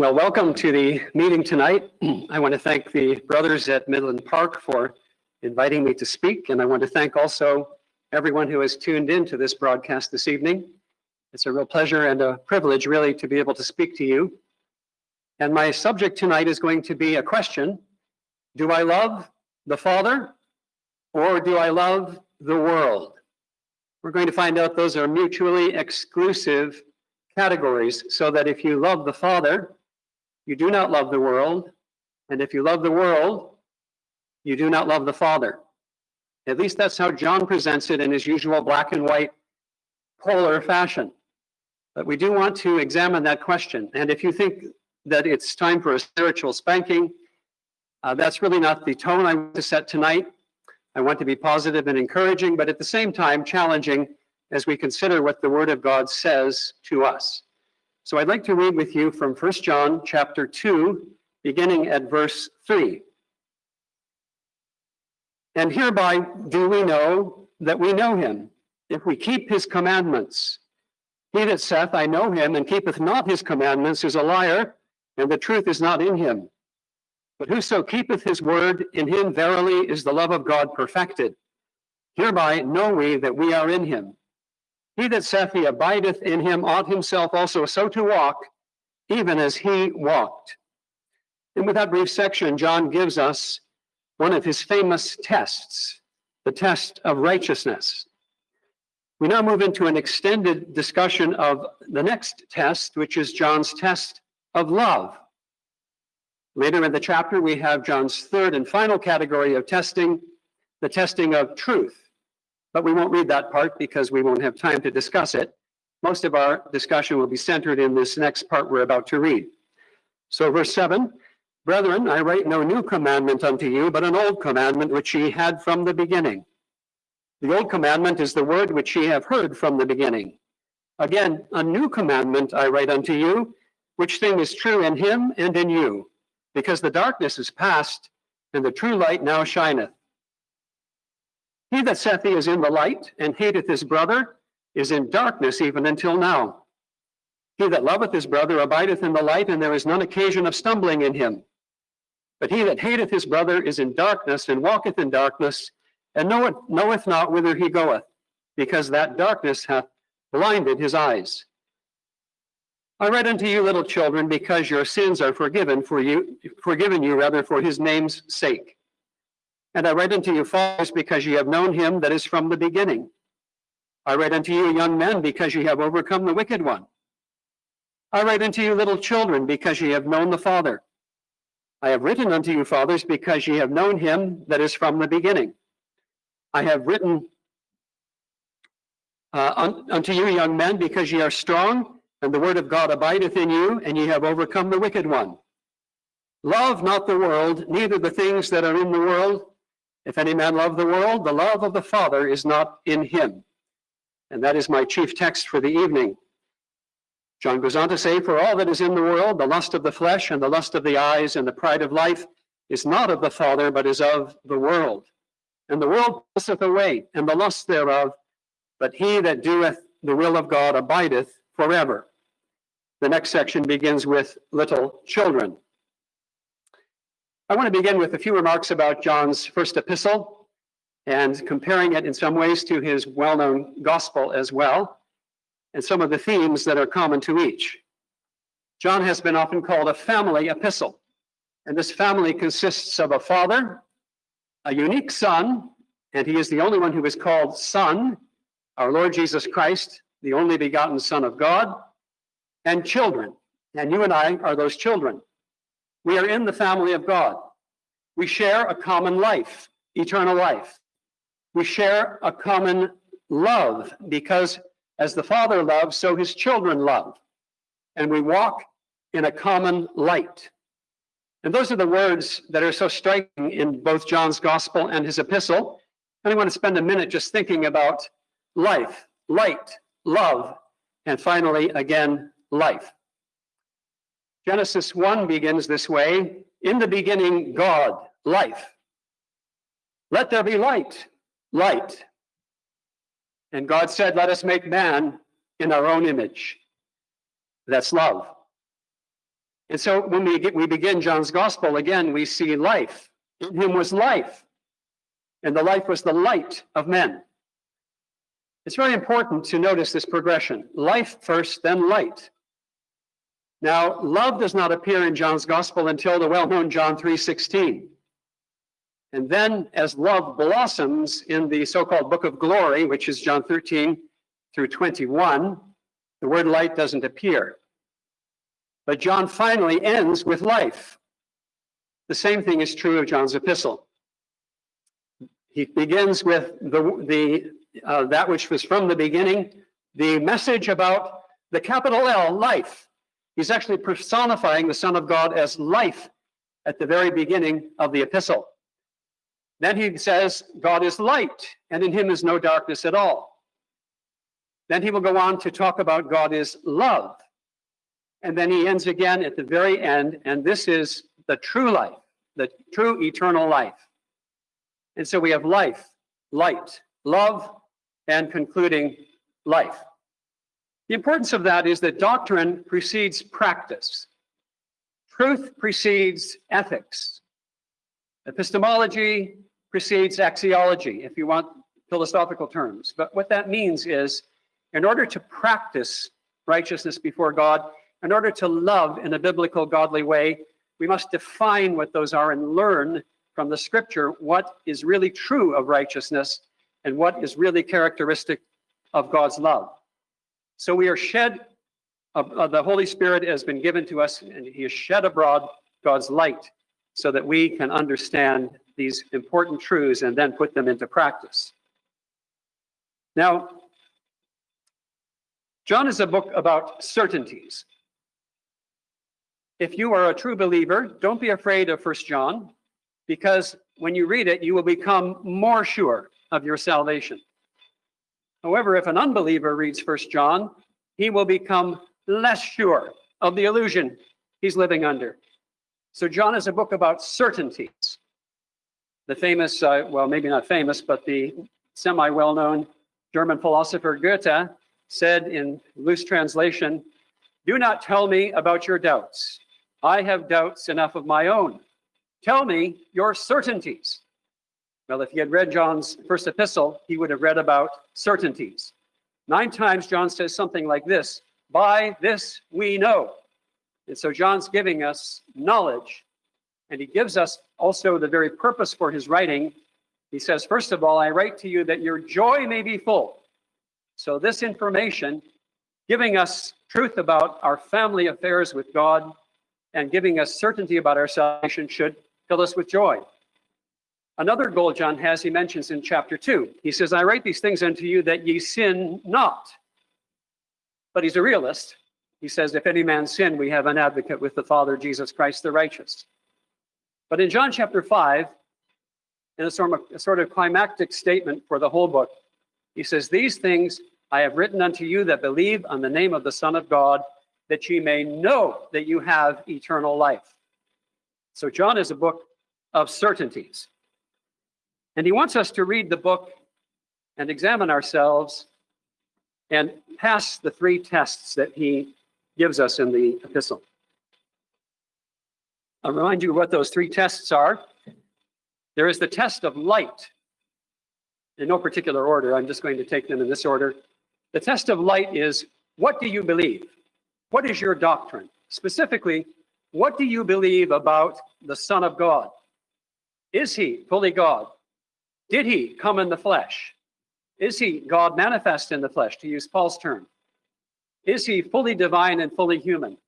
Well, welcome to the meeting tonight. I want to thank the brothers at Midland Park for inviting me to speak, and I want to thank also everyone who has tuned in to this broadcast this evening. It's a real pleasure and a privilege, really, to be able to speak to you. And my subject tonight is going to be a question Do I love the Father or do I love the world? We're going to find out those are mutually exclusive categories, so that if you love the Father, you do not love the world. And if you love the world, you do not love the Father. At least that's how John presents it in his usual black and white polar fashion. But we do want to examine that question. And if you think that it's time for a spiritual spanking, uh, that's really not the tone I want to set tonight. I want to be positive and encouraging, but at the same time challenging as we consider what the Word of God says to us. So I'd like to read with you from 1 John chapter 2, beginning at verse 3. And hereby do we know that we know him, if we keep his commandments. He that saith, I know him, and keepeth not his commandments, is a liar, and the truth is not in him. But whoso keepeth his word, in him verily is the love of God perfected. Hereby know we that we are in him. He that saith he abideth in him ought himself also so to walk, even as he walked. And with that brief section, John gives us one of his famous tests, the test of righteousness. We now move into an extended discussion of the next test, which is John's test of love. Later in the chapter, we have John's third and final category of testing, the testing of truth. But we won't read that part because we won't have time to discuss it. Most of our discussion will be centered in this next part we're about to read. So verse 7, Brethren, I write no new commandment unto you, but an old commandment which ye had from the beginning. The old commandment is the word which ye have heard from the beginning. Again, a new commandment I write unto you, which thing is true in him and in you, because the darkness is past, and the true light now shineth. He that saith he is in the light and hateth his brother is in darkness even until now. He that loveth his brother abideth in the light, and there is none occasion of stumbling in him. But he that hateth his brother is in darkness and walketh in darkness, and knoweth, knoweth not whither he goeth, because that darkness hath blinded his eyes. I write unto you, little children, because your sins are forgiven for you, forgiven you rather for his name's sake. And I write unto you, fathers, because ye have known him that is from the beginning. I write unto you, young men, because ye have overcome the wicked one. I write unto you, little children, because ye have known the Father. I have written unto you, fathers, because ye have known him that is from the beginning. I have written uh, un unto you, young men, because ye are strong, and the word of God abideth in you, and ye have overcome the wicked one. Love not the world, neither the things that are in the world. If any man love the world, the love of the Father is not in him. And that is my chief text for the evening. John goes on to say, For all that is in the world, the lust of the flesh and the lust of the eyes and the pride of life is not of the Father, but is of the world. And the world passeth away, and the lust thereof, but he that doeth the will of God abideth forever. The next section begins with little children. I want to begin with a few remarks about John's first epistle and comparing it in some ways to his well-known gospel as well, and some of the themes that are common to each. John has been often called a family epistle, and this family consists of a father, a unique son, and he is the only one who is called son, our Lord Jesus Christ, the only begotten Son of God, and children. And you and I are those children. We are in the family of God. We share a common life, eternal life. We share a common love because as the Father loves, so his children love. And we walk in a common light. And those are the words that are so striking in both John's gospel and his epistle. And I want to spend a minute just thinking about life, light, love, and finally, again, life. Genesis 1 begins this way In the beginning, God, life. Let there be light, light. And God said, Let us make man in our own image. That's love. And so when we get, we begin John's gospel again, we see life. In him was life, and the life was the light of men. It's very important to notice this progression. Life first, then light. Now, love does not appear in John's gospel until the well-known John 3:16. And then as love blossoms in the so-called book of glory, which is John 13 through 21, the word light doesn't appear. But John finally ends with life. The same thing is true of John's epistle. He begins with the, the uh, that which was from the beginning, the message about the capital L, life. He's actually personifying the Son of God as life at the very beginning of the epistle. Then he says, God is light, and in him is no darkness at all. Then he will go on to talk about God is love. And then he ends again at the very end, and this is the true life, the true eternal life. And so we have life, light, love, and concluding life. The importance of that is that doctrine precedes practice. Truth precedes ethics. Epistemology precedes axiology, if you want philosophical terms. But what that means is, in order to practice righteousness before God, in order to love in a biblical, godly way, we must define what those are and learn from the scripture what is really true of righteousness and what is really characteristic of God's love. So we are shed, of, of the Holy Spirit has been given to us, and He has shed abroad God's light so that we can understand these important truths and then put them into practice. Now, John is a book about certainties. If you are a true believer, don't be afraid of First John, because when you read it, you will become more sure of your salvation. However, if an unbeliever reads First John, he will become less sure of the illusion he's living under. So John is a book about certainties. The famous, uh, well, maybe not famous, but the semi-well-known German philosopher Goethe said in loose translation, do not tell me about your doubts. I have doubts enough of my own. Tell me your certainties. Well, if he had read John's first epistle, he would have read about certainties. Nine times John says something like this, by this we know. And so John's giving us knowledge, and he gives us also the very purpose for his writing. He says, first of all, I write to you that your joy may be full. So this information, giving us truth about our family affairs with God and giving us certainty about our salvation should fill us with joy. Another goal John has, he mentions in chapter 2. He says, I write these things unto you that ye sin not. But he's a realist. He says, if any man sin, we have an advocate with the Father, Jesus Christ the righteous. But in John chapter 5, in a sort of, a sort of climactic statement for the whole book, he says, These things I have written unto you that believe on the name of the Son of God, that ye may know that you have eternal life. So John is a book of certainties. And he wants us to read the book and examine ourselves and pass the three tests that he gives us in the epistle. I'll remind you what those three tests are. There is the test of light. In no particular order, I'm just going to take them in this order. The test of light is, what do you believe? What is your doctrine? Specifically, what do you believe about the Son of God? Is he fully God? Did he come in the flesh? Is he God manifest in the flesh, to use Paul's term? Is he fully divine and fully human?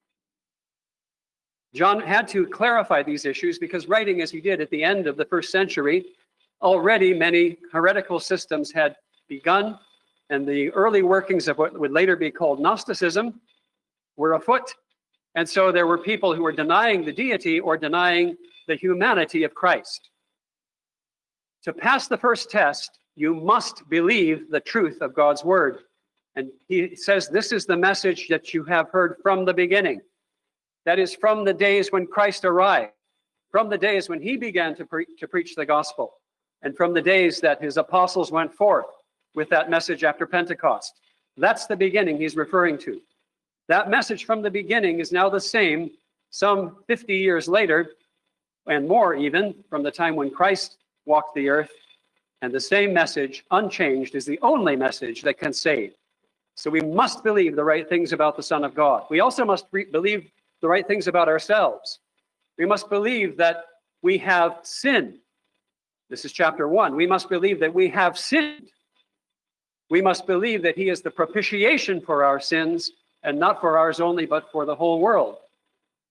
John had to clarify these issues because writing as he did at the end of the first century, already many heretical systems had begun and the early workings of what would later be called Gnosticism were afoot. And so there were people who were denying the deity or denying the humanity of Christ. To pass the first test, you must believe the truth of God's word. And he says, this is the message that you have heard from the beginning. That is from the days when Christ arrived, from the days when he began to, pre to preach the gospel, and from the days that his apostles went forth with that message after Pentecost. That's the beginning he's referring to. That message from the beginning is now the same some 50 years later, and more even, from the time when Christ walked the earth, and the same message, unchanged, is the only message that can save. So we must believe the right things about the Son of God. We also must believe the right things about ourselves. We must believe that we have sinned. This is chapter one. We must believe that we have sinned. We must believe that he is the propitiation for our sins and not for ours only, but for the whole world.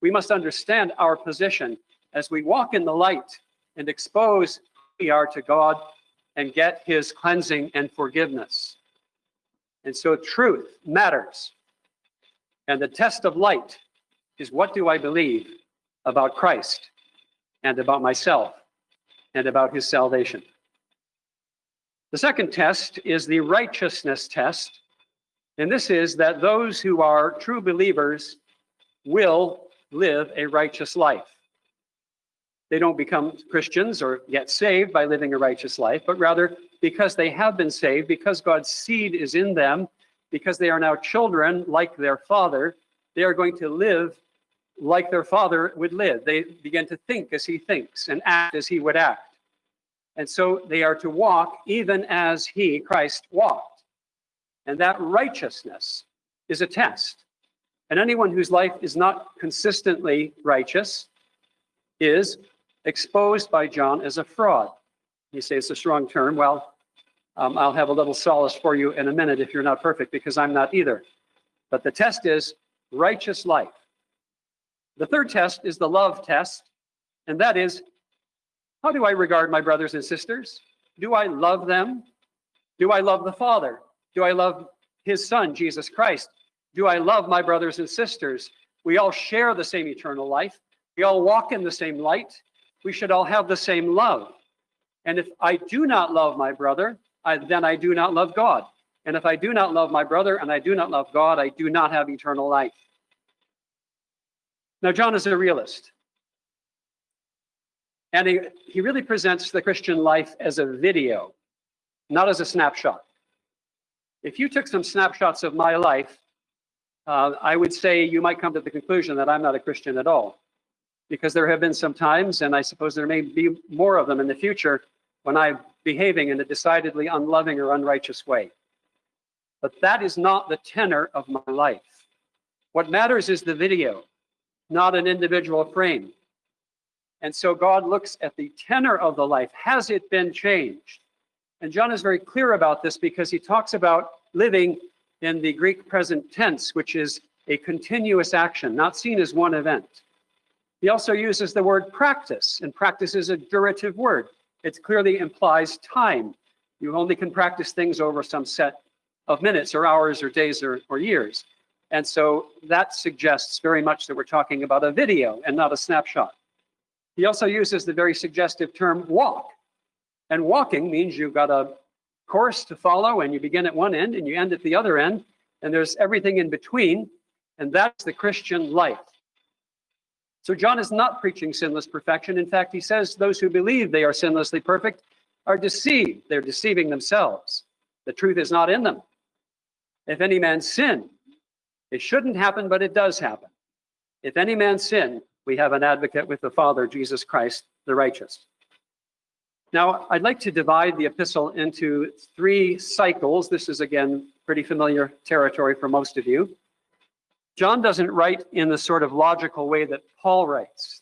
We must understand our position as we walk in the light and expose we are to God and get his cleansing and forgiveness. And so truth matters. And the test of light is what do I believe about Christ and about myself and about his salvation? The second test is the righteousness test. And this is that those who are true believers will live a righteous life. They don't become Christians or get saved by living a righteous life, but rather because they have been saved, because God's seed is in them, because they are now children like their father, they are going to live like their father would live. They begin to think as he thinks and act as he would act. And so they are to walk even as he, Christ, walked. And that righteousness is a test. And anyone whose life is not consistently righteous is exposed by John as a fraud. You say it's a strong term. Well, um, I'll have a little solace for you in a minute if you're not perfect, because I'm not either. But the test is righteous life. The third test is the love test, and that is how do I regard my brothers and sisters? Do I love them? Do I love the Father? Do I love his Son, Jesus Christ? Do I love my brothers and sisters? We all share the same eternal life. We all walk in the same light we should all have the same love. And if I do not love my brother, I, then I do not love God. And if I do not love my brother and I do not love God, I do not have eternal life. Now, John is a realist. And he, he really presents the Christian life as a video, not as a snapshot. If you took some snapshots of my life, uh, I would say you might come to the conclusion that I'm not a Christian at all because there have been some times, and I suppose there may be more of them in the future, when I'm behaving in a decidedly unloving or unrighteous way. But that is not the tenor of my life. What matters is the video, not an individual frame. And so God looks at the tenor of the life. Has it been changed? And John is very clear about this because he talks about living in the Greek present tense, which is a continuous action, not seen as one event. He also uses the word practice, and practice is a durative word. It clearly implies time. You only can practice things over some set of minutes or hours or days or, or years. And so that suggests very much that we're talking about a video and not a snapshot. He also uses the very suggestive term walk. And walking means you've got a course to follow and you begin at one end and you end at the other end, and there's everything in between. And that's the Christian life. So John is not preaching sinless perfection. In fact, he says those who believe they are sinlessly perfect are deceived. They're deceiving themselves. The truth is not in them. If any man sin, it shouldn't happen, but it does happen. If any man sin, we have an advocate with the Father, Jesus Christ, the righteous. Now, I'd like to divide the epistle into three cycles. This is, again, pretty familiar territory for most of you. John doesn't write in the sort of logical way that Paul writes.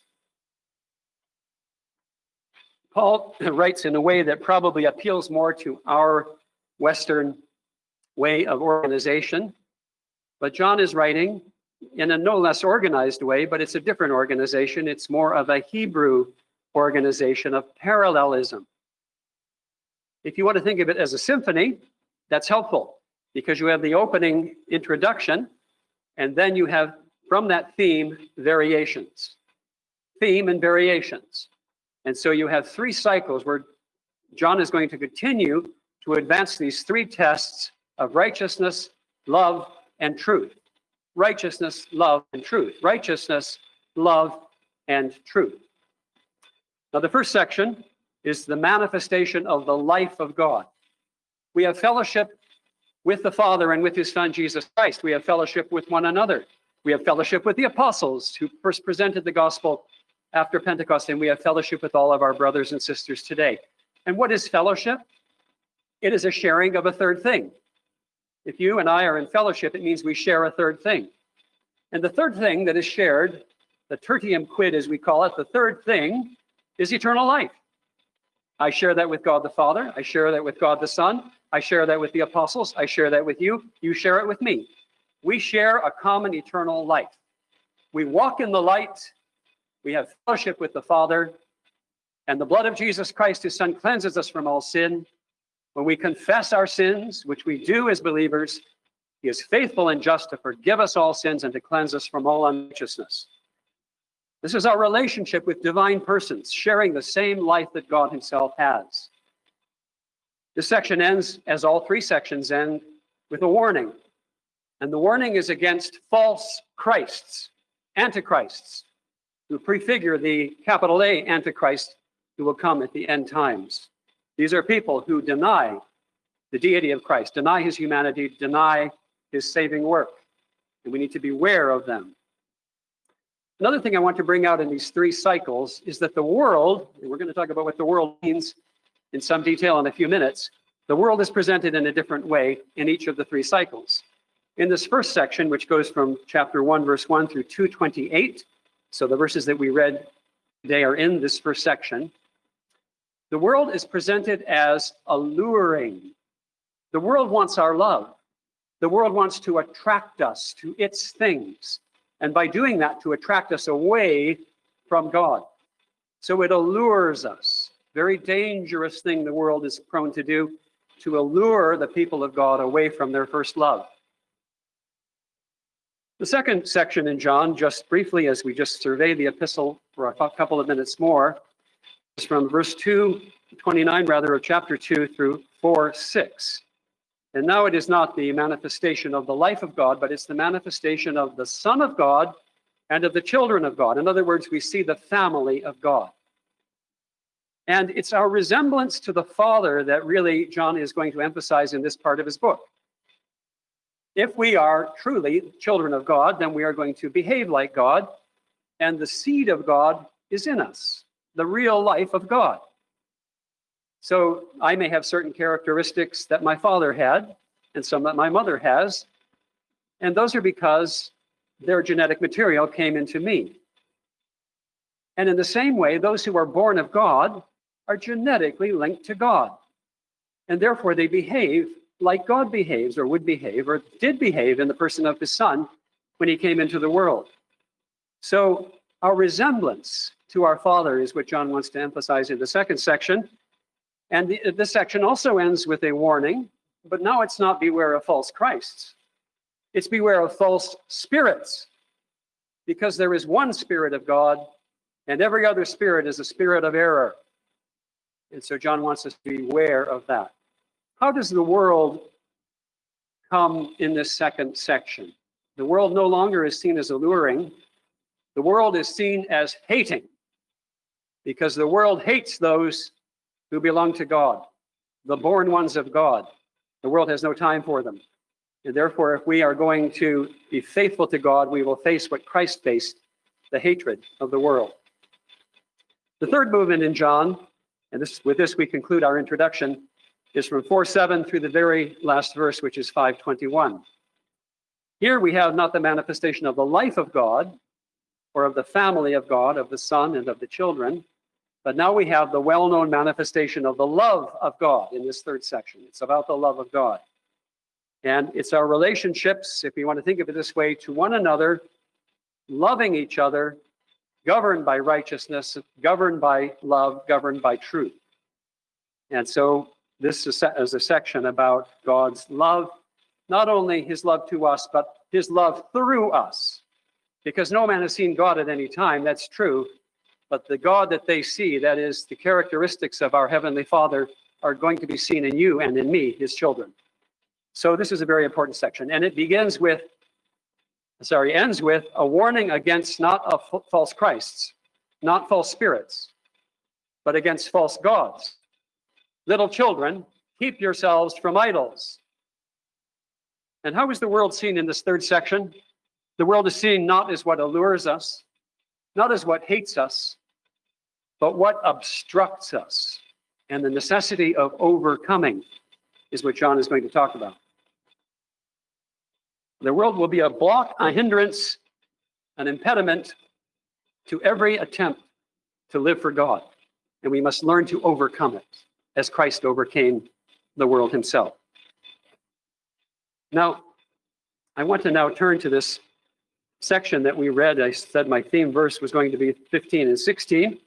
Paul writes in a way that probably appeals more to our Western way of organization. But John is writing in a no less organized way, but it's a different organization. It's more of a Hebrew organization of parallelism. If you want to think of it as a symphony, that's helpful because you have the opening introduction and then you have, from that theme, variations. Theme and variations. And so you have three cycles where John is going to continue to advance these three tests of righteousness, love, and truth. Righteousness, love, and truth. Righteousness, love, and truth. Now, the first section is the manifestation of the life of God. We have fellowship with the Father and with his Son, Jesus Christ. We have fellowship with one another. We have fellowship with the apostles who first presented the gospel after Pentecost, and we have fellowship with all of our brothers and sisters today. And what is fellowship? It is a sharing of a third thing. If you and I are in fellowship, it means we share a third thing. And the third thing that is shared, the tertium quid as we call it, the third thing is eternal life. I share that with God the Father. I share that with God the Son. I share that with the apostles. I share that with you. You share it with me. We share a common eternal life. We walk in the light. We have fellowship with the Father. And the blood of Jesus Christ, his Son, cleanses us from all sin. When we confess our sins, which we do as believers, he is faithful and just to forgive us all sins and to cleanse us from all unrighteousness. This is our relationship with divine persons, sharing the same life that God himself has. This section ends, as all three sections end, with a warning. And the warning is against false Christs, antichrists, who prefigure the capital A Antichrist who will come at the end times. These are people who deny the deity of Christ, deny his humanity, deny his saving work. And we need to beware of them. Another thing I want to bring out in these three cycles is that the world, and we're going to talk about what the world means in some detail in a few minutes, the world is presented in a different way in each of the three cycles. In this first section, which goes from chapter 1, verse 1 through 228, so the verses that we read today are in this first section, the world is presented as alluring. The world wants our love. The world wants to attract us to its things and by doing that to attract us away from God. So it allures us. Very dangerous thing the world is prone to do, to allure the people of God away from their first love. The second section in John, just briefly as we just survey the epistle for a couple of minutes more, is from verse 2, 29 rather, of chapter 2 through 4, 6. And now it is not the manifestation of the life of God, but it's the manifestation of the Son of God and of the children of God. In other words, we see the family of God. And it's our resemblance to the Father that really John is going to emphasize in this part of his book. If we are truly children of God, then we are going to behave like God, and the seed of God is in us, the real life of God. So I may have certain characteristics that my father had and some that my mother has. And those are because their genetic material came into me. And in the same way, those who are born of God are genetically linked to God. And therefore, they behave like God behaves or would behave or did behave in the person of his son when he came into the world. So, our resemblance to our Father is what John wants to emphasize in the second section. And the, this section also ends with a warning, but now it's not beware of false Christs. It's beware of false spirits, because there is one Spirit of God, and every other spirit is a spirit of error. And so John wants us to be aware of that. How does the world come in this second section? The world no longer is seen as alluring. The world is seen as hating because the world hates those who belong to God, the born ones of God. The world has no time for them. And therefore, if we are going to be faithful to God, we will face what Christ faced the hatred of the world. The third movement in John, and this, with this we conclude our introduction, is from 4 7 through the very last verse, which is 521. Here we have not the manifestation of the life of God or of the family of God, of the Son and of the children, but now we have the well known manifestation of the love of God in this third section. It's about the love of God. And it's our relationships, if you want to think of it this way, to one another, loving each other, governed by righteousness, governed by love, governed by truth. And so this is a section about God's love, not only his love to us, but his love through us. Because no man has seen God at any time, that's true. But the God that they see, that is the characteristics of our Heavenly Father, are going to be seen in you and in me, his children. So this is a very important section. And it begins with, sorry, ends with a warning against not false Christs, not false spirits, but against false gods. Little children, keep yourselves from idols. And how is the world seen in this third section? The world is seen not as what allures us, not as what hates us, but what obstructs us. And the necessity of overcoming is what John is going to talk about. The world will be a block, a hindrance, an impediment to every attempt to live for God. And we must learn to overcome it as Christ overcame the world himself. Now, I want to now turn to this section that we read. I said my theme verse was going to be 15 and 16,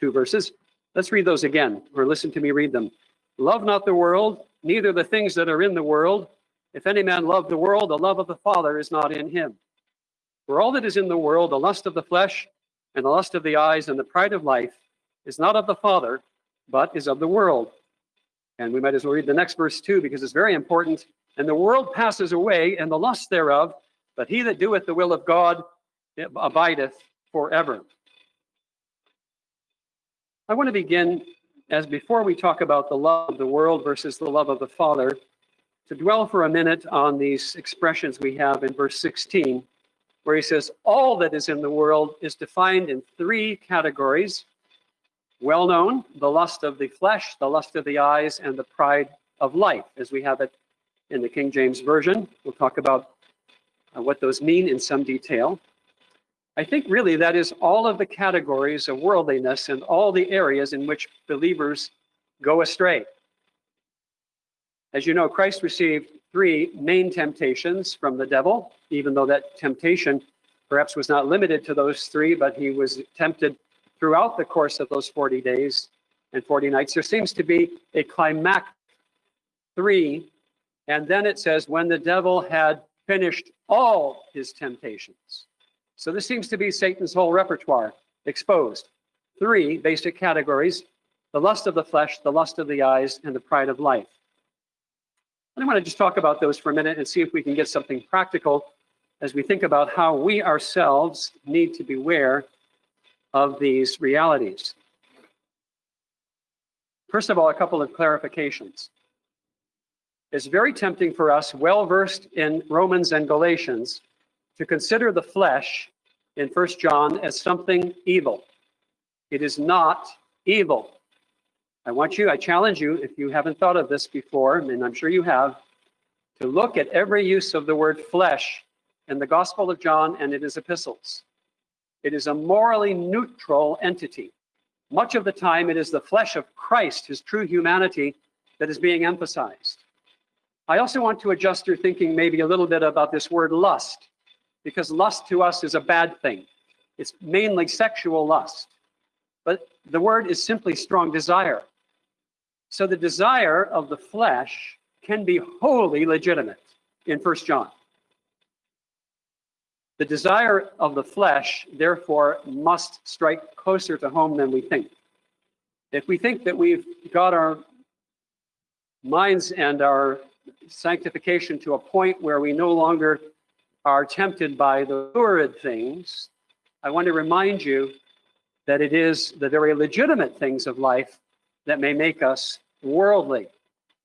two verses. Let's read those again, or listen to me read them. Love not the world, neither the things that are in the world. If any man love the world, the love of the Father is not in him. For all that is in the world, the lust of the flesh, and the lust of the eyes, and the pride of life, is not of the Father, but is of the world. And we might as well read the next verse too, because it's very important. And the world passes away, and the lust thereof, but he that doeth the will of God abideth forever. I want to begin, as before we talk about the love of the world versus the love of the Father, to dwell for a minute on these expressions we have in verse 16, where he says, All that is in the world is defined in three categories well known the lust of the flesh, the lust of the eyes, and the pride of life, as we have it in the King James Version. We'll talk about uh, what those mean in some detail. I think really that is all of the categories of worldliness and all the areas in which believers go astray. As you know, Christ received three main temptations from the devil, even though that temptation perhaps was not limited to those three, but he was tempted throughout the course of those 40 days and 40 nights. There seems to be a climax three, and then it says, when the devil had finished all his temptations. So this seems to be Satan's whole repertoire exposed. Three basic categories the lust of the flesh, the lust of the eyes, and the pride of life. I want to just talk about those for a minute and see if we can get something practical as we think about how we ourselves need to beware of these realities. First of all, a couple of clarifications. It's very tempting for us, well versed in Romans and Galatians, to consider the flesh in First John as something evil. It is not evil. I want you, I challenge you, if you haven't thought of this before, and I'm sure you have, to look at every use of the word flesh in the Gospel of John and in his epistles. It is a morally neutral entity. Much of the time, it is the flesh of Christ, his true humanity, that is being emphasized. I also want to adjust your thinking maybe a little bit about this word lust, because lust to us is a bad thing. It's mainly sexual lust. But the word is simply strong desire. So the desire of the flesh can be wholly legitimate in First John. The desire of the flesh, therefore, must strike closer to home than we think. If we think that we've got our minds and our sanctification to a point where we no longer are tempted by the lurid things, I want to remind you that it is the very legitimate things of life that may make us worldly.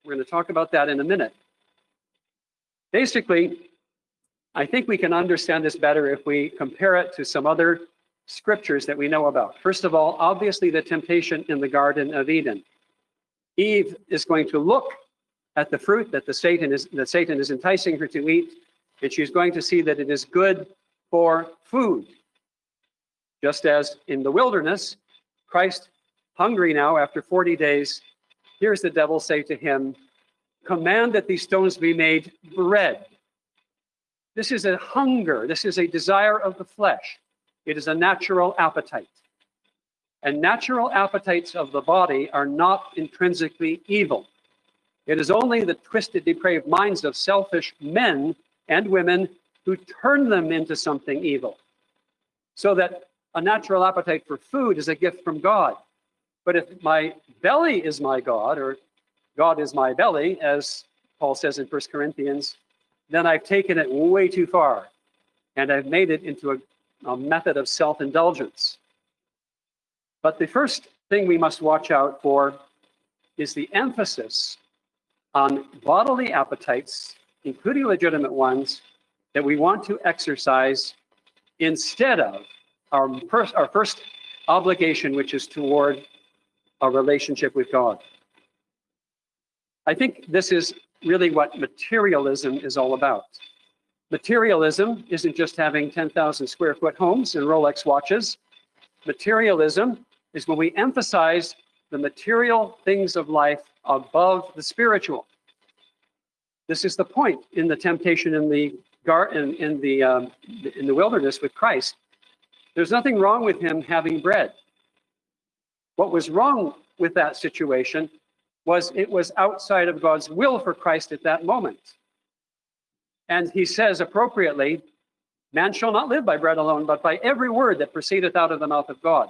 We're going to talk about that in a minute. Basically, I think we can understand this better if we compare it to some other scriptures that we know about. First of all, obviously the temptation in the Garden of Eden. Eve is going to look at the fruit that the Satan is that Satan is enticing her to eat, and she's going to see that it is good for food. Just as in the wilderness, Christ, hungry now after 40 days, hears the devil say to him, Command that these stones be made bread. This is a hunger. This is a desire of the flesh. It is a natural appetite. And natural appetites of the body are not intrinsically evil. It is only the twisted, depraved minds of selfish men and women who turn them into something evil. So that a natural appetite for food is a gift from God. But if my belly is my God, or God is my belly, as Paul says in First Corinthians, then I've taken it way too far and I've made it into a, a method of self indulgence. But the first thing we must watch out for is the emphasis on bodily appetites, including legitimate ones, that we want to exercise instead of our first, our first obligation, which is toward relationship with God. I think this is really what materialism is all about. Materialism isn't just having 10,000 square foot homes and Rolex watches. Materialism is when we emphasize the material things of life above the spiritual. This is the point in the temptation in the garden in the um, in the wilderness with Christ. There's nothing wrong with him having bread. What was wrong with that situation was it was outside of God's will for Christ at that moment. And he says appropriately, man shall not live by bread alone, but by every word that proceedeth out of the mouth of God.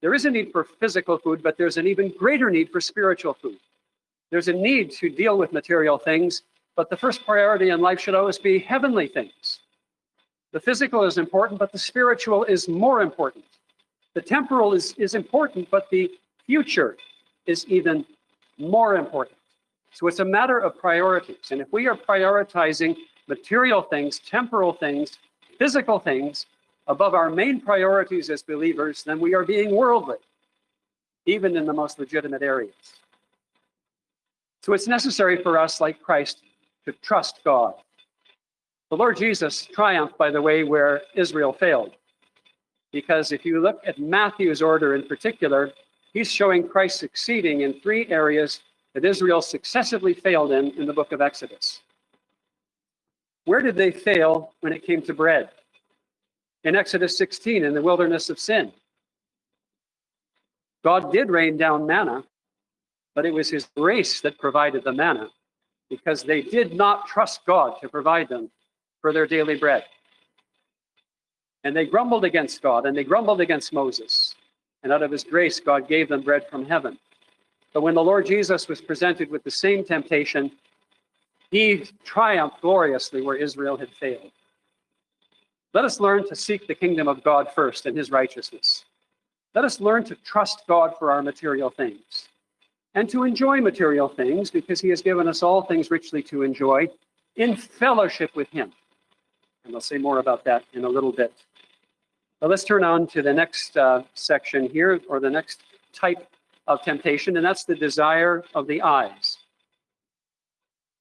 There is a need for physical food, but there's an even greater need for spiritual food. There's a need to deal with material things, but the first priority in life should always be heavenly things. The physical is important, but the spiritual is more important. The temporal is, is important, but the future is even more important. So it's a matter of priorities. And if we are prioritizing material things, temporal things, physical things above our main priorities as believers, then we are being worldly, even in the most legitimate areas. So it's necessary for us, like Christ, to trust God. The Lord Jesus triumphed, by the way, where Israel failed. Because if you look at Matthew's order in particular, he's showing Christ succeeding in three areas that Israel successively failed in in the book of Exodus. Where did they fail when it came to bread? In Exodus 16, in the wilderness of sin. God did rain down manna, but it was his grace that provided the manna because they did not trust God to provide them for their daily bread. And they grumbled against God and they grumbled against Moses. And out of his grace, God gave them bread from heaven. But when the Lord Jesus was presented with the same temptation, he triumphed gloriously where Israel had failed. Let us learn to seek the kingdom of God first and his righteousness. Let us learn to trust God for our material things and to enjoy material things because he has given us all things richly to enjoy in fellowship with him. And I'll say more about that in a little bit. Let's turn on to the next uh, section here, or the next type of temptation, and that's the desire of the eyes.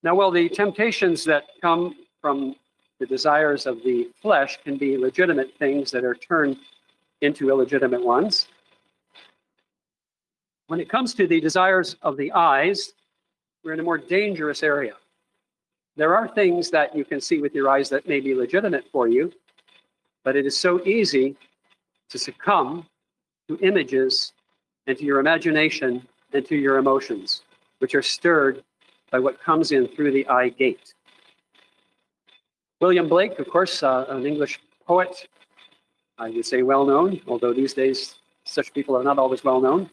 Now, while the temptations that come from the desires of the flesh can be legitimate things that are turned into illegitimate ones, when it comes to the desires of the eyes, we're in a more dangerous area. There are things that you can see with your eyes that may be legitimate for you, but it is so easy to succumb to images and to your imagination and to your emotions, which are stirred by what comes in through the eye gate. William Blake, of course, uh, an English poet, I would say well known, although these days such people are not always well known.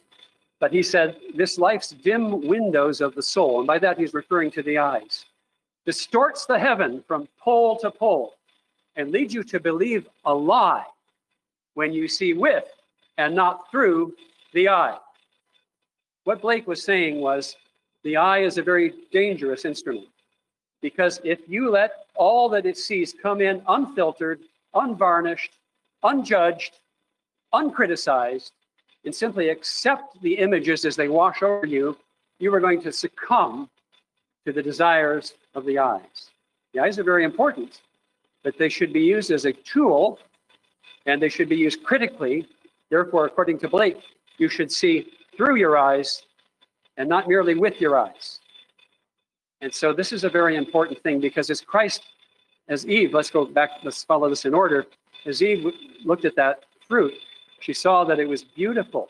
But he said, This life's dim windows of the soul, and by that he's referring to the eyes, distorts the heaven from pole to pole and lead you to believe a lie when you see with and not through the eye. What Blake was saying was the eye is a very dangerous instrument because if you let all that it sees come in unfiltered, unvarnished, unjudged, uncriticized, and simply accept the images as they wash over you, you are going to succumb to the desires of the eyes. The eyes are very important, but they should be used as a tool and they should be used critically. Therefore, according to Blake, you should see through your eyes and not merely with your eyes. And so this is a very important thing because as Christ, as Eve, let's go back, let's follow this in order. As Eve looked at that fruit, she saw that it was beautiful.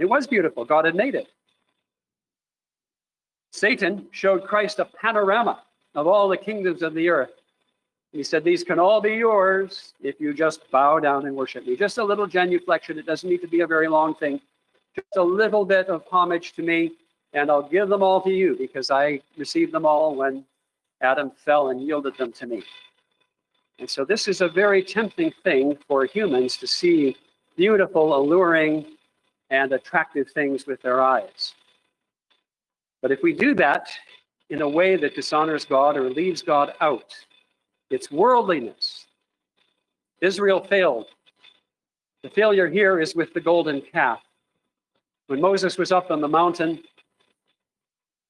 It was beautiful. God had made it. Satan showed Christ a panorama of all the kingdoms of the earth. He said, These can all be yours if you just bow down and worship me. Just a little genuflection. It doesn't need to be a very long thing. Just a little bit of homage to me, and I'll give them all to you because I received them all when Adam fell and yielded them to me. And so, this is a very tempting thing for humans to see beautiful, alluring, and attractive things with their eyes. But if we do that in a way that dishonors God or leaves God out, It's worldliness. Israel failed. The failure here is with the golden calf. When Moses was up on the mountain,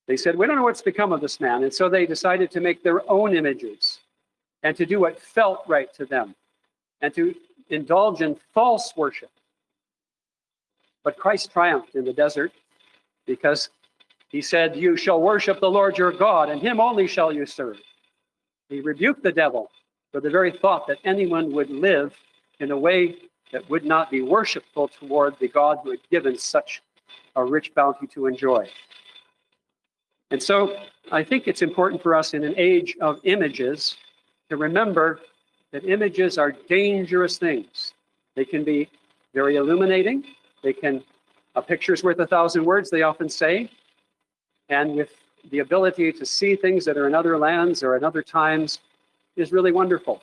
they said, We don't know what's become of this man. And so they decided to make their own images and to do what felt right to them and to indulge in false worship. But Christ triumphed in the desert because he said, You shall worship the Lord your God, and him only shall you serve. He rebuked the devil for the very thought that anyone would live in a way that would not be worshipful toward the God who had given such a rich bounty to enjoy. And so I think it's important for us in an age of images to remember that images are dangerous things. They can be very illuminating. They can, a picture's worth a thousand words, they often say. And with the ability to see things that are in other lands or in other times is really wonderful.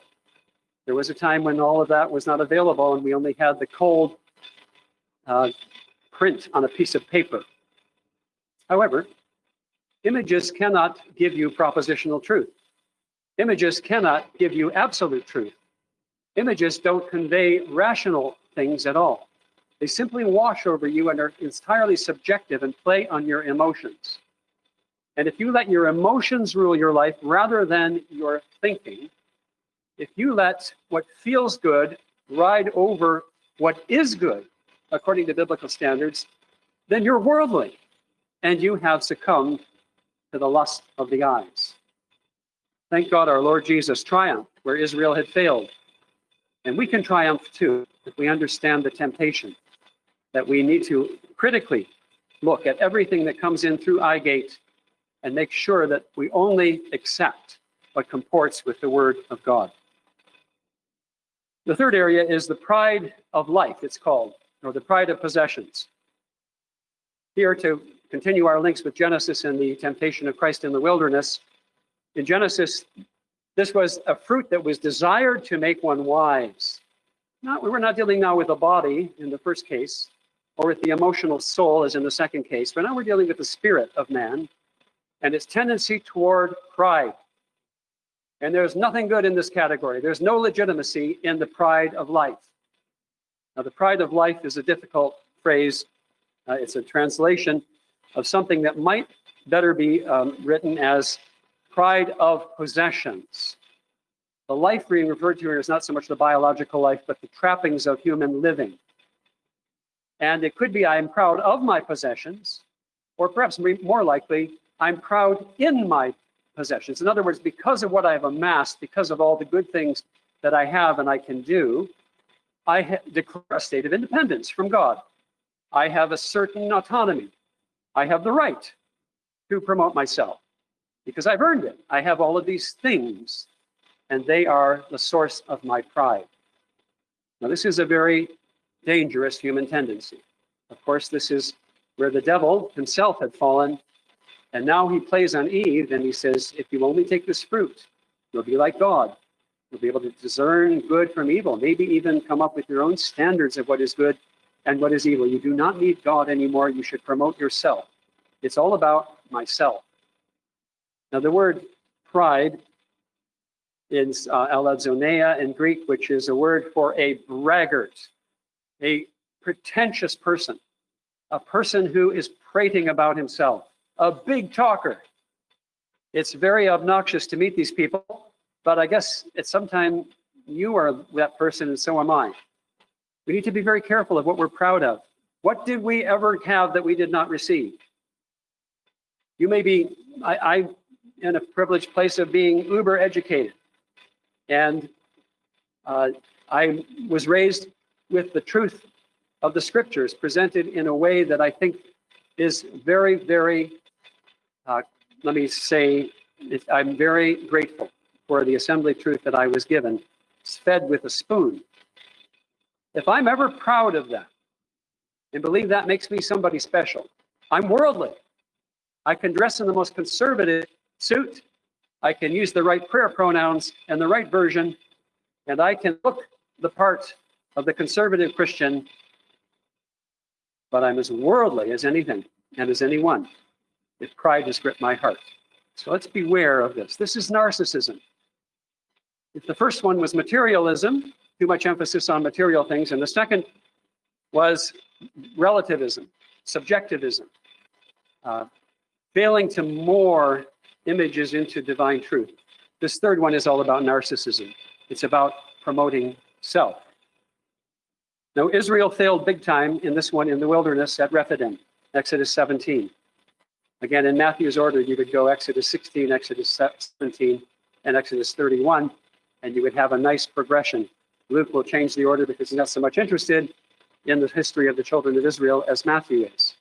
There was a time when all of that was not available and we only had the cold uh, print on a piece of paper. However, images cannot give you propositional truth. Images cannot give you absolute truth. Images don't convey rational things at all. They simply wash over you and are entirely subjective and play on your emotions. And if you let your emotions rule your life rather than your thinking, if you let what feels good ride over what is good, according to biblical standards, then you're worldly and you have succumbed to the lust of the eyes. Thank God our Lord Jesus triumphed where Israel had failed. And we can triumph too if we understand the temptation that we need to critically look at everything that comes in through eye gate and make sure that we only accept what comports with the word of God. The third area is the pride of life, it's called, or the pride of possessions. Here, to continue our links with Genesis and the temptation of Christ in the wilderness, in Genesis, this was a fruit that was desired to make one wise. Not, we're not dealing now with the body in the first case, or with the emotional soul as in the second case, but now we're dealing with the spirit of man and its tendency toward pride. And there's nothing good in this category. There's no legitimacy in the pride of life. Now, the pride of life is a difficult phrase. Uh, it's a translation of something that might better be um, written as pride of possessions. The life being referred to here is not so much the biological life, but the trappings of human living. And it could be I am proud of my possessions, or perhaps more likely, I'm proud in my possessions. In other words, because of what I've amassed, because of all the good things that I have and I can do, I declare a state of independence from God. I have a certain autonomy. I have the right to promote myself because I've earned it. I have all of these things, and they are the source of my pride. Now, this is a very dangerous human tendency. Of course, this is where the devil himself had fallen and now he plays on Eve and he says, if you only take this fruit, you'll be like God. You'll be able to discern good from evil, maybe even come up with your own standards of what is good and what is evil. You do not need God anymore. You should promote yourself. It's all about myself. Now, the word pride is uh, in Greek, which is a word for a braggart, a pretentious person, a person who is prating about himself a big talker. It's very obnoxious to meet these people, but I guess at some time you are that person and so am I. We need to be very careful of what we're proud of. What did we ever have that we did not receive? You may be, I, I in a privileged place of being uber educated. And uh, I was raised with the truth of the scriptures presented in a way that I think is very, very uh, let me say, I'm very grateful for the assembly truth that I was given. Fed with a spoon. If I'm ever proud of that and believe that makes me somebody special, I'm worldly. I can dress in the most conservative suit. I can use the right prayer pronouns and the right version, and I can look the part of the conservative Christian, but I'm as worldly as anything and as anyone if pride has gripped my heart. So let's beware of this. This is narcissism. If the first one was materialism, too much emphasis on material things, and the second was relativism, subjectivism, uh, failing to more images into divine truth. This third one is all about narcissism. It's about promoting self. Now, Israel failed big time in this one in the wilderness at Rephidim, Exodus 17. Again, in Matthew's order, you would go Exodus 16, Exodus 17, and Exodus 31, and you would have a nice progression. Luke will change the order because he's not so much interested in the history of the children of Israel as Matthew is.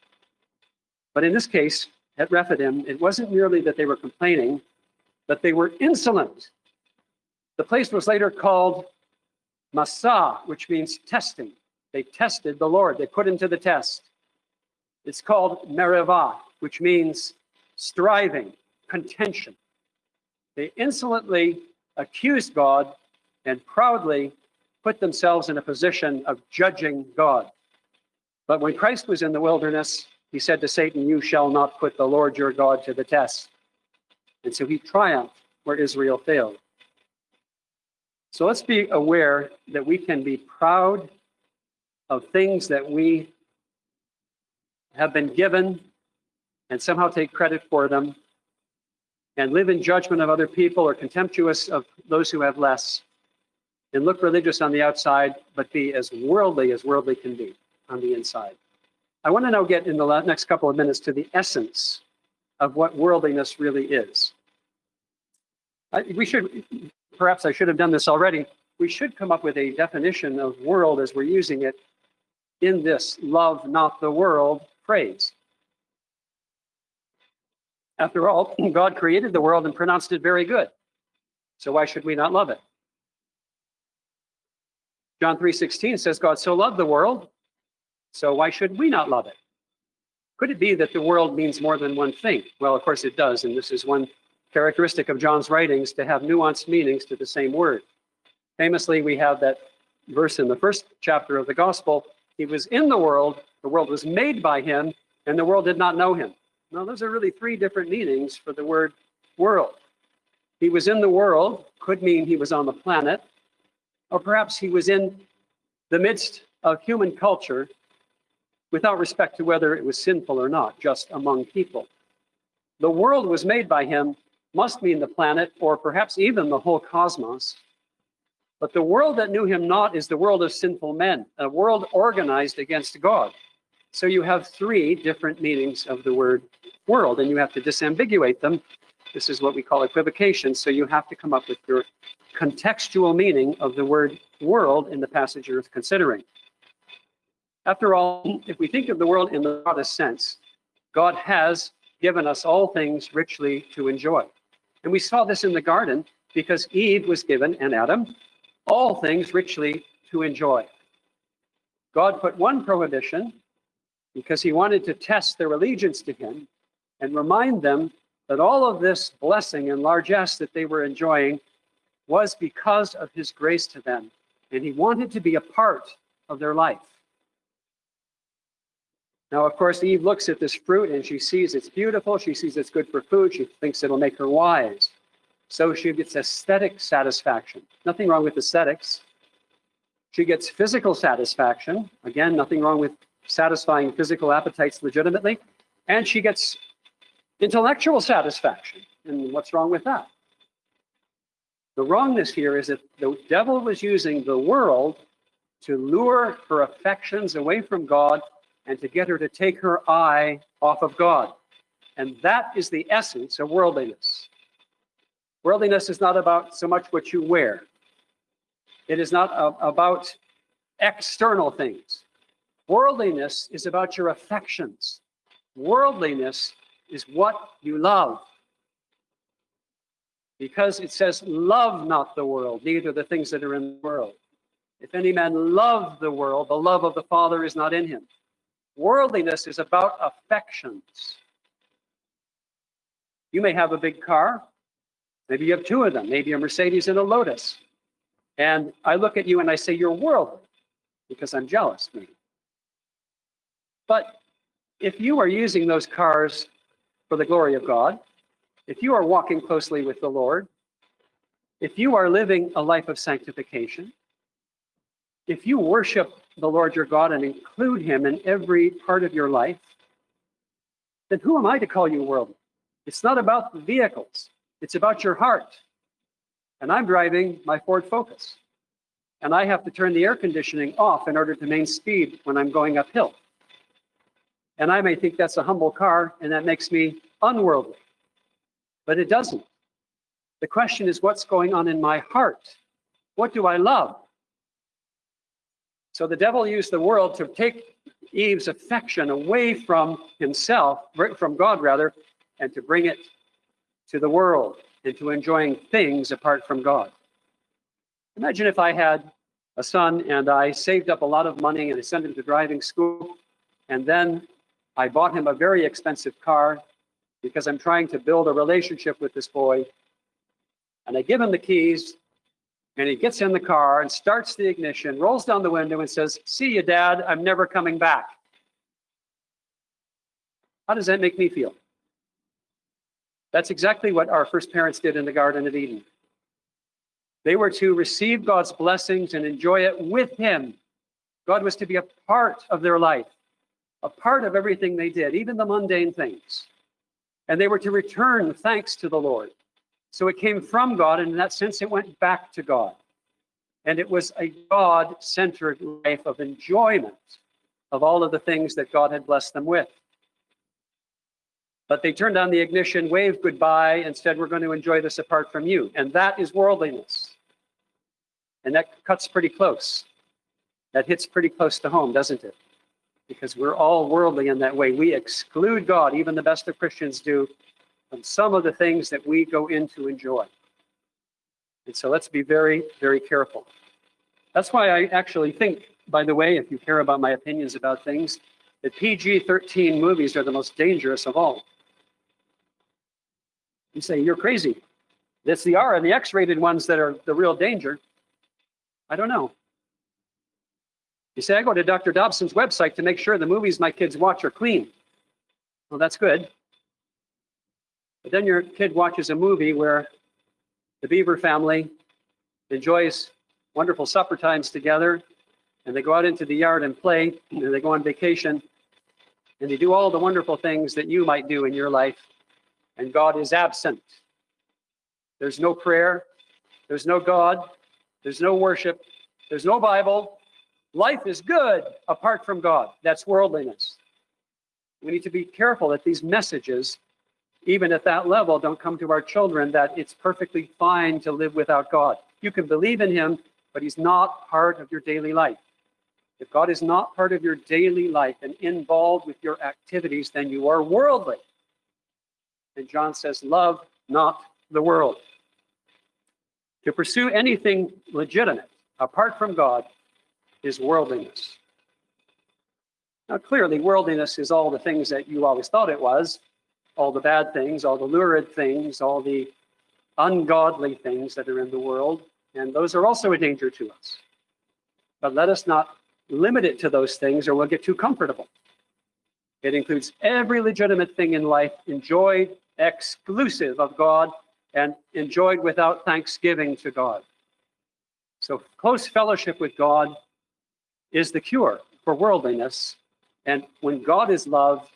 But in this case, at Rephidim, it wasn't merely that they were complaining, but they were insolent. The place was later called Massah, which means testing. They tested the Lord, they put him to the test. It's called Meribah, which means striving, contention. They insolently accused God and proudly put themselves in a position of judging God. But when Christ was in the wilderness, he said to Satan, You shall not put the Lord your God to the test. And so he triumphed where Israel failed. So let's be aware that we can be proud of things that we have been given and somehow take credit for them and live in judgment of other people or contemptuous of those who have less and look religious on the outside, but be as worldly as worldly can be on the inside. I want to now get in the next couple of minutes to the essence of what worldliness really is. I, we should, perhaps I should have done this already, we should come up with a definition of world as we're using it in this love not the world phrase. After all, God created the world and pronounced it very good. So why should we not love it? John 3:16 says God so loved the world, so why should we not love it? Could it be that the world means more than one thing? Well, of course it does, and this is one characteristic of John's writings to have nuanced meanings to the same word. Famously, we have that verse in the first chapter of the gospel, he was in the world, the world was made by him, and the world did not know him. Now, those are really three different meanings for the word world. He was in the world could mean he was on the planet, or perhaps he was in the midst of human culture without respect to whether it was sinful or not, just among people. The world was made by him must mean the planet, or perhaps even the whole cosmos. But the world that knew him not is the world of sinful men, a world organized against God. So you have three different meanings of the word world, and you have to disambiguate them. This is what we call equivocation. So you have to come up with your contextual meaning of the word world in the passage you're considering. After all, if we think of the world in the broadest sense, God has given us all things richly to enjoy. And we saw this in the garden because Eve was given, and Adam, all things richly to enjoy. God put one prohibition because he wanted to test their allegiance to him and remind them that all of this blessing and largesse that they were enjoying was because of his grace to them. And he wanted to be a part of their life. Now, of course, Eve looks at this fruit and she sees it's beautiful. She sees it's good for food. She thinks it'll make her wise. So she gets aesthetic satisfaction. Nothing wrong with aesthetics. She gets physical satisfaction. Again, nothing wrong with satisfying physical appetites legitimately. And she gets intellectual satisfaction. And what's wrong with that? The wrongness here is that the devil was using the world to lure her affections away from God and to get her to take her eye off of God. And that is the essence of worldliness. Worldliness is not about so much what you wear. It is not about external things. Worldliness is about your affections. Worldliness is what you love. Because it says, love not the world, neither the things that are in the world. If any man love the world, the love of the Father is not in him. Worldliness is about affections. You may have a big car, Maybe you have two of them, maybe a Mercedes and a Lotus. And I look at you and I say, You're worldly because I'm jealous, maybe. But if you are using those cars for the glory of God, if you are walking closely with the Lord, if you are living a life of sanctification, if you worship the Lord your God and include him in every part of your life, then who am I to call you worldly? It's not about the vehicles, it's about your heart. And I'm driving my Ford Focus, and I have to turn the air conditioning off in order to maintain speed when I'm going uphill. And I may think that's a humble car, and that makes me unworldly, but it doesn't. The question is, what's going on in my heart? What do I love? So the devil used the world to take Eve's affection away from himself, from God rather, and to bring it to the world and to enjoying things apart from God. Imagine if I had a son and I saved up a lot of money and I sent him to driving school, and then I bought him a very expensive car because I'm trying to build a relationship with this boy. And I give him the keys, and he gets in the car and starts the ignition, rolls down the window, and says, See you, Dad, I'm never coming back. How does that make me feel? That's exactly what our first parents did in the Garden of Eden. They were to receive God's blessings and enjoy it with Him. God was to be a part of their life, a part of everything they did, even the mundane things. And they were to return thanks to the Lord. So it came from God, and in that sense, it went back to God. And it was a God centered life of enjoyment of all of the things that God had blessed them with. But they turned on the ignition, waved goodbye, and said, We're going to enjoy this apart from you. And that is worldliness. And that cuts pretty close. That hits pretty close to home, doesn't it? Because we're all worldly in that way. We exclude God, even the best of Christians do, from some of the things that we go in to enjoy. And so let's be very, very careful. That's why I actually think, by the way, if you care about my opinions about things, that PG 13 movies are the most dangerous of all. You say, you're crazy. It's the R and the X rated ones that are the real danger. I don't know. You say, I go to Dr. Dobson's website to make sure the movies my kids watch are clean. Well, that's good. But then your kid watches a movie where the Beaver family enjoys wonderful supper times together, and they go out into the yard and play, and they go on vacation, and they do all the wonderful things that you might do in your life, and God is absent. There's no prayer, there's no God, there's no worship, there's no Bible. Life is good apart from God. That's worldliness. We need to be careful that these messages even at that level, don't come to our children that it's perfectly fine to live without God. You can believe in Him, but He's not part of your daily life. If God is not part of your daily life and involved with your activities, then you are worldly. And John says, Love not the world. To pursue anything legitimate apart from God is worldliness. Now, clearly, worldliness is all the things that you always thought it was all the bad things, all the lurid things, all the ungodly things that are in the world. And those are also a danger to us. But let us not limit it to those things or we'll get too comfortable. It includes every legitimate thing in life enjoyed exclusive of God and enjoyed without thanksgiving to God. So close fellowship with God is the cure for worldliness. And when God is love,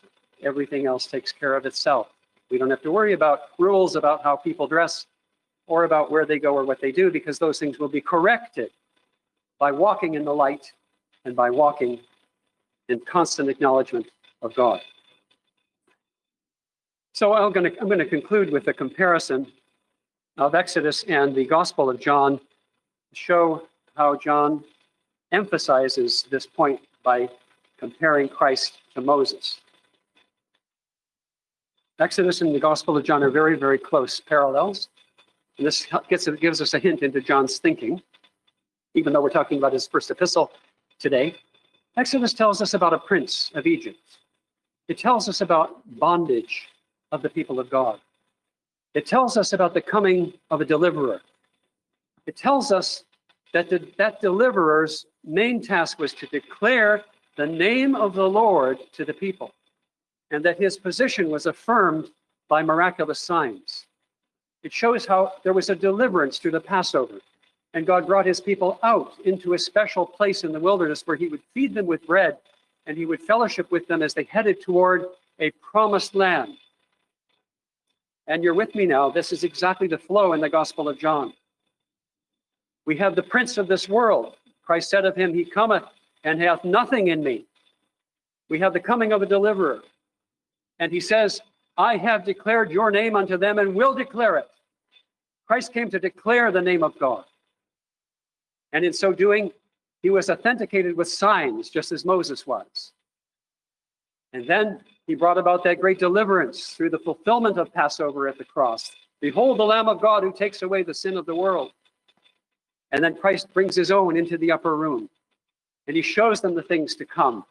everything else takes care of itself. We don't have to worry about rules about how people dress or about where they go or what they do because those things will be corrected by walking in the light and by walking in constant acknowledgement of God. So I'm going to, I'm going to conclude with a comparison of Exodus and the Gospel of John to show how John emphasizes this point by comparing Christ to Moses. Exodus and the Gospel of John are very, very close parallels. And this gets, gives us a hint into John's thinking, even though we're talking about his first epistle today. Exodus tells us about a prince of Egypt. It tells us about bondage of the people of God. It tells us about the coming of a deliverer. It tells us that the, that deliverer's main task was to declare the name of the Lord to the people and that his position was affirmed by miraculous signs. It shows how there was a deliverance through the Passover. And God brought his people out into a special place in the wilderness where he would feed them with bread and he would fellowship with them as they headed toward a promised land. And you're with me now. This is exactly the flow in the Gospel of John. We have the prince of this world. Christ said of him, He cometh and hath nothing in me. We have the coming of a deliverer. And he says, I have declared your name unto them and will declare it. Christ came to declare the name of God. And in so doing, he was authenticated with signs, just as Moses was. And then he brought about that great deliverance through the fulfillment of Passover at the cross. Behold, the Lamb of God who takes away the sin of the world. And then Christ brings his own into the upper room and he shows them the things to come.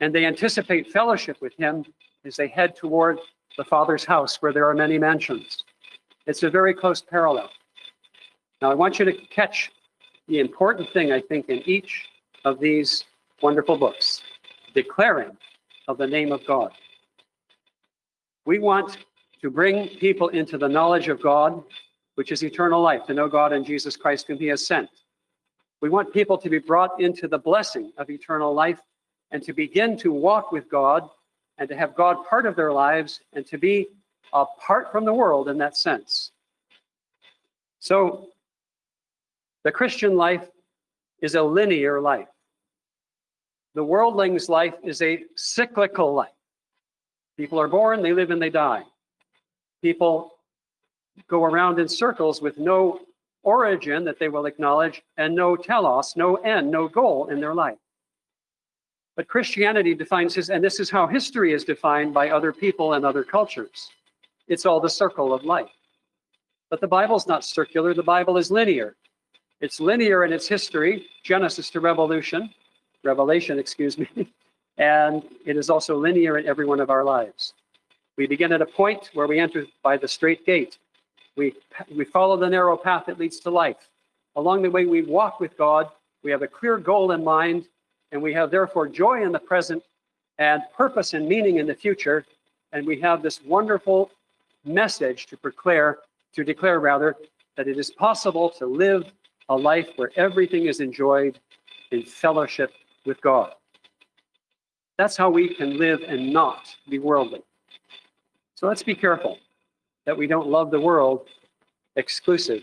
And they anticipate fellowship with him as they head toward the Father's house where there are many mansions. It's a very close parallel. Now, I want you to catch the important thing, I think, in each of these wonderful books declaring of the name of God. We want to bring people into the knowledge of God, which is eternal life, to know God and Jesus Christ, whom He has sent. We want people to be brought into the blessing of eternal life and to begin to walk with God and to have God part of their lives and to be apart from the world in that sense. So, the Christian life is a linear life. The worldling's life is a cyclical life. People are born, they live, and they die. People go around in circles with no origin that they will acknowledge and no telos, no end, no goal in their life. But Christianity defines his, and this is how history is defined by other people and other cultures. It's all the circle of life. But the Bible's not circular, the Bible is linear. It's linear in its history, Genesis to Revolution, Revelation, excuse me, and it is also linear in every one of our lives. We begin at a point where we enter by the straight gate, we, we follow the narrow path that leads to life. Along the way, we walk with God. We have a clear goal in mind, and we have therefore joy in the present and purpose and meaning in the future. And we have this wonderful message to declare, to declare rather, that it is possible to live a life where everything is enjoyed in fellowship with God. That's how we can live and not be worldly. So let's be careful that we don't love the world exclusive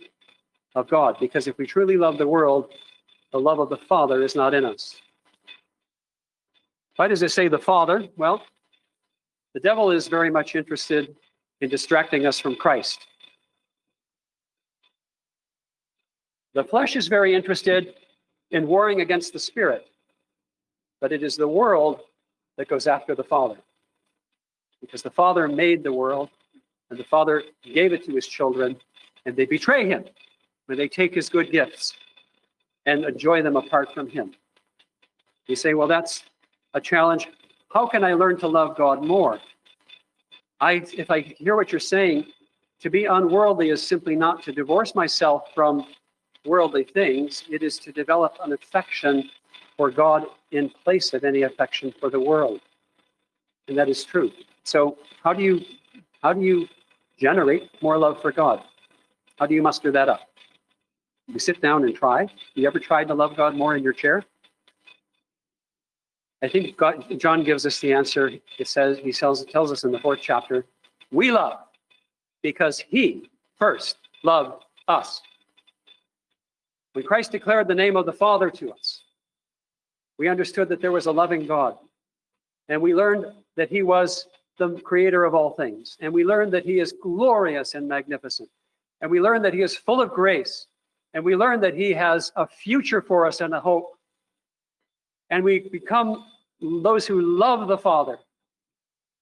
of God. Because if we truly love the world, the love of the Father is not in us. Why does it say the Father? Well, the devil is very much interested in distracting us from Christ. The flesh is very interested in warring against the spirit, but it is the world that goes after the Father. Because the Father made the world, and the father gave it to his children, and they betray him when they take his good gifts and enjoy them apart from him. You say, well, that's a challenge. How can I learn to love God more? I, if I hear what you're saying, to be unworldly is simply not to divorce myself from worldly things. It is to develop an affection for God in place of any affection for the world. And that is true. So how do you how do you generate more love for God. How do you muster that up? You sit down and try. You ever tried to love God more in your chair? I think God, John gives us the answer. It says he tells, tells us in the fourth chapter, we love because he first loved us. When Christ declared the name of the Father to us, we understood that there was a loving God. And we learned that he was the creator of all things. And we learn that he is glorious and magnificent. And we learn that he is full of grace. And we learn that he has a future for us and a hope. And we become those who love the Father.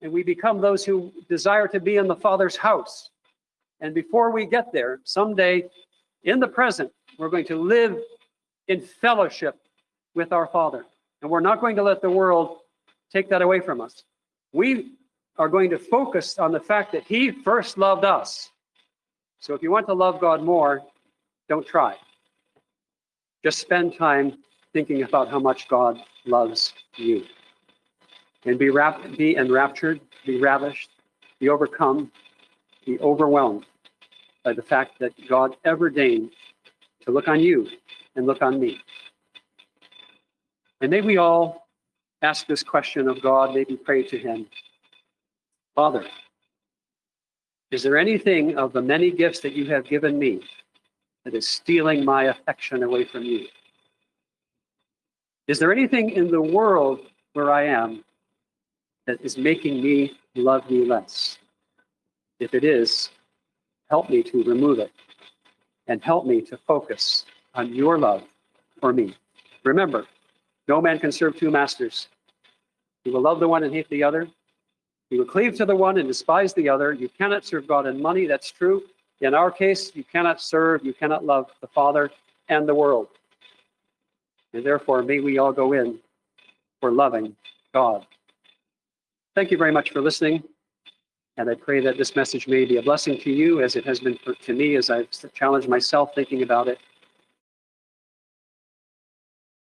And we become those who desire to be in the Father's house. And before we get there, someday in the present, we're going to live in fellowship with our Father. And we're not going to let the world take that away from us. We are going to focus on the fact that he first loved us. So if you want to love God more, don't try. Just spend time thinking about how much God loves you. And be, be enraptured, be ravished, be overcome, be overwhelmed by the fact that God ever deigned to look on you and look on me. And may we all ask this question of God, maybe pray to Him Father, is there anything of the many gifts that you have given me that is stealing my affection away from you? Is there anything in the world where I am that is making me love you less? If it is, help me to remove it and help me to focus on your love for me. Remember, no man can serve two masters. He will love the one and hate the other. You will cleave to the one and despise the other. You cannot serve God and money. That's true. In our case, you cannot serve, you cannot love the Father and the world. And therefore, may we all go in for loving God. Thank you very much for listening. And I pray that this message may be a blessing to you as it has been for, to me as I've challenged myself thinking about it.